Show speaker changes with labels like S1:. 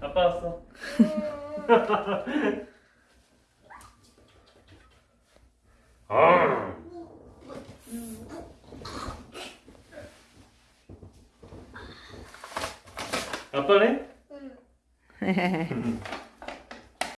S1: 아빠 왔어. 아. 아빠네?
S2: 응.